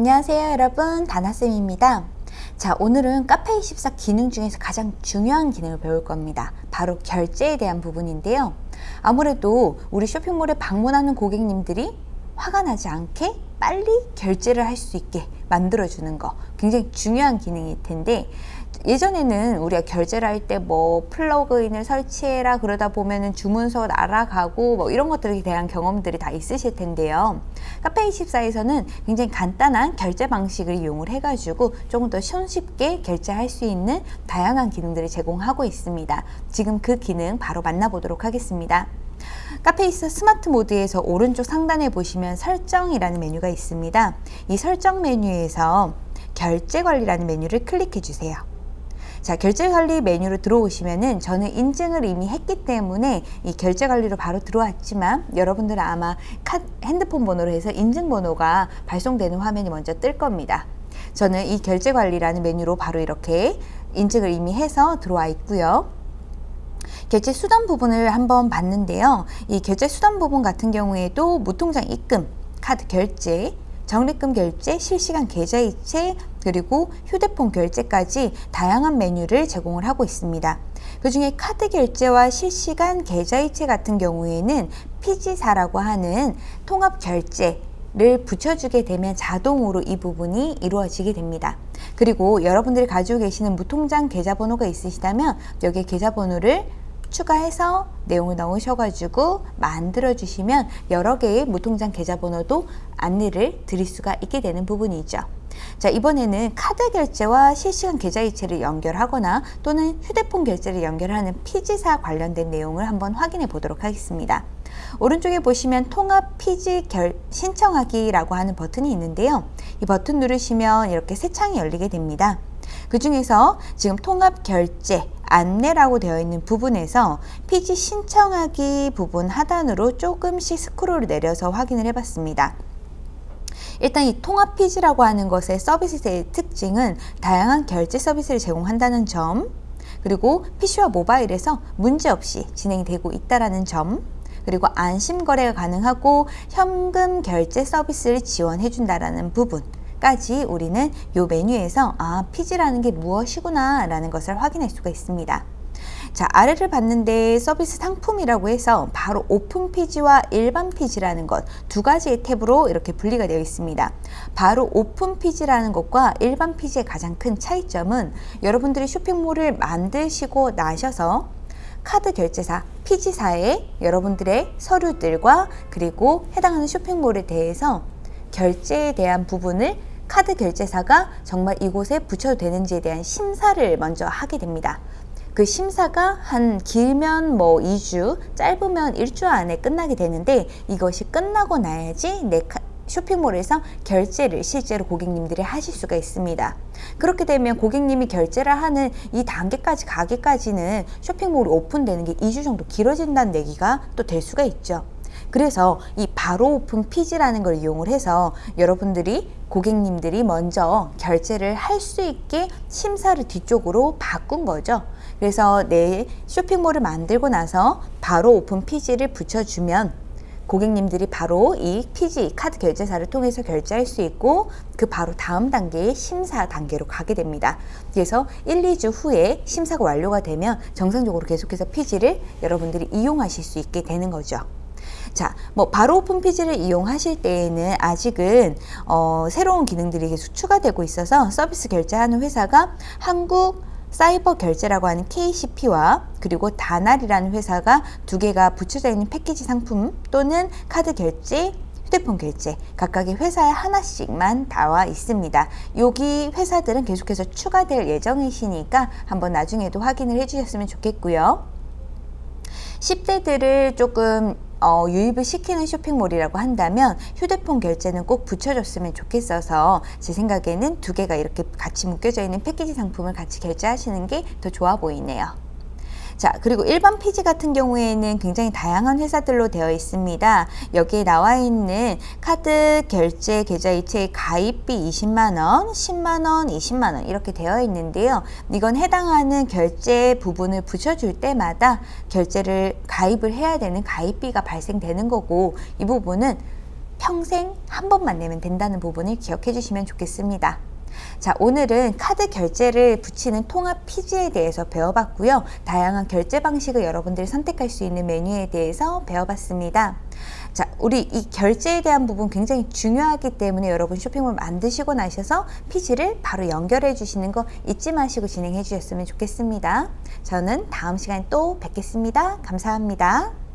안녕하세요 여러분. 다나쌤입니다. 자 오늘은 카페24 기능 중에서 가장 중요한 기능을 배울 겁니다. 바로 결제에 대한 부분인데요. 아무래도 우리 쇼핑몰에 방문하는 고객님들이 화가 나지 않게 빨리 결제를 할 수 있게 만들어주는 거 굉장히 중요한 기능일 텐데 예전에는 우리가 결제를 할 때 뭐 플러그인을 설치해라 그러다 보면은 주문서 날아가고 뭐 이런 것들에 대한 경험들이 다 있으실 텐데요 카페24에서는 굉장히 간단한 결제 방식을 이용을 해가지고 조금 더 손쉽게 결제할 수 있는 다양한 기능들을 제공하고 있습니다 지금 그 기능 바로 만나보도록 하겠습니다 카페이스 스마트 모드에서 오른쪽 상단에 보시면 설정이라는 메뉴가 있습니다. 이 설정 메뉴에서 결제 관리라는 메뉴를 클릭해 주세요. 자 결제 관리 메뉴로 들어오시면은 저는 인증을 이미 했기 때문에 이 결제 관리로 바로 들어왔지만 여러분들은 아마 카, 핸드폰 번호로 해서 인증 번호가 발송되는 화면이 먼저 뜰 겁니다. 저는 이 결제 관리라는 메뉴로 바로 이렇게 인증을 이미 해서 들어와 있고요. 결제 수단 부분을 한번 봤는데요. 이 결제 수단 부분 같은 경우에도 무통장 입금, 카드 결제, 적립금 결제, 실시간 계좌이체, 그리고 휴대폰 결제까지 다양한 메뉴를 제공을 하고 있습니다. 그 중에 카드 결제와 실시간 계좌이체 같은 경우에는 피지사라고 하는 통합 결제 를 붙여주게 되면 자동으로 이 부분이 이루어지게 됩니다. 그리고 여러분들이 가지고 계시는 무통장 계좌번호가 있으시다면 여기에 계좌번호를 추가해서 내용을 넣으셔가지고 만들어 주시면 여러 개의 무통장 계좌번호도 안내를 드릴 수가 있게 되는 부분이죠. 자 이번에는 카드 결제와 실시간 계좌이체를 연결하거나 또는 휴대폰 결제를 연결하는 피지사 관련된 내용을 한번 확인해 보도록 하겠습니다. 오른쪽에 보시면 통합 피지 결, 신청하기라고 하는 버튼이 있는데요. 이 버튼 누르시면 이렇게 새 창이 열리게 됩니다. 그 중에서 지금 통합 결제 안내라고 되어 있는 부분에서 피지 신청하기 부분 하단으로 조금씩 스크롤을 내려서 확인을 해봤습니다. 일단 이 통합 피지라고 하는 것의 서비스의 특징은 다양한 결제 서비스를 제공한다는 점 그리고 PC와 모바일에서 문제없이 진행이 되고 있다는 점 그리고 안심 거래가 가능하고 현금 결제 서비스를 지원해 준다는 부분 까지 우리는 이 메뉴에서 아 PG라는 게 무엇이구나 라는 것을 확인할 수가 있습니다. 자 아래를 봤는데 서비스 상품이라고 해서 바로 오픈 PG와 일반 PG라는 것 두 가지의 탭으로 이렇게 분리가 되어 있습니다. 바로 오픈 PG라는 것과 일반 PG의 가장 큰 차이점은 여러분들이 쇼핑몰을 만드시고 나셔서 카드 결제사 피지사에 여러분들의 서류들과 그리고 해당하는 쇼핑몰에 대해서 결제에 대한 부분을 카드 결제사가 정말 이곳에 붙여도 되는지에 대한 심사를 먼저 하게 됩니다. 그 심사가 한 길면 뭐 2주, 짧으면 1주 안에 끝나게 되는데 이것이 끝나고 나야지 내 쇼핑몰에서 결제를 실제로 고객님들이 하실 수가 있습니다. 그렇게 되면 고객님이 결제를 하는 이 단계까지 가기까지는 쇼핑몰이 오픈되는 게 2주 정도 길어진다는 얘기가 또 될 수가 있죠. 그래서 이 바로 오픈 PG라는 걸 이용을 해서 여러분들이 고객님들이 먼저 결제를 할 수 있게 심사를 뒤쪽으로 바꾼 거죠. 그래서 내 쇼핑몰을 만들고 나서 바로 오픈 PG를 붙여주면 고객님들이 바로 이 PG 카드 결제사를 통해서 결제할 수 있고 그 바로 다음 단계의 심사 단계로 가게 됩니다. 그래서 1, 2주 후에 심사가 완료가 되면 정상적으로 계속해서 피지를 여러분들이 이용하실 수 있게 되는 거죠. 자, 뭐 바로 오픈 피지를 이용하실 때에는 아직은 어, 새로운 기능들이 계속 추가 되고 있어서 서비스 결제하는 회사가 한국 사이버 결제라고 하는 KCP와 그리고 다날이라는 회사가 두 개가 붙여져 있는 패키지 상품 또는 카드 결제 휴대폰 결제 각각의 회사에 하나씩만 나와 있습니다. 여기 회사들은 계속해서 추가될 예정이시니까 한번 나중에도 확인을 해주셨으면 좋겠고요. 10대들을 조금 어, 유입을 시키는 쇼핑몰이라고 한다면 휴대폰 결제는 꼭 붙여줬으면 좋겠어서 제 생각에는 두 개가 이렇게 같이 묶여져 있는 패키지 상품을 같이 결제하시는 게 더 좋아 보이네요. 자 그리고 일반 피지 같은 경우에는 굉장히 다양한 회사들로 되어 있습니다. 여기에 나와 있는 카드 결제 계좌 이체 가입비 20만원, 10만원, 20만원 이렇게 되어 있는데요. 이건 해당하는 결제 부분을 붙여줄 때마다 결제를 가입을 해야 되는 가입비가 발생되는 거고 이 부분은 평생 한 번만 내면 된다는 부분을 기억해 주시면 좋겠습니다. 자, 오늘은 카드 결제를 붙이는 통합 피지에 대해서 배워봤고요. 다양한 결제 방식을 여러분들이 선택할 수 있는 메뉴에 대해서 배워봤습니다. 자, 우리 이 결제에 대한 부분 굉장히 중요하기 때문에 여러분 쇼핑몰 만드시고 나셔서 피지를 바로 연결해 주시는 거 잊지 마시고 진행해 주셨으면 좋겠습니다. 저는 다음 시간에 또 뵙겠습니다. 감사합니다.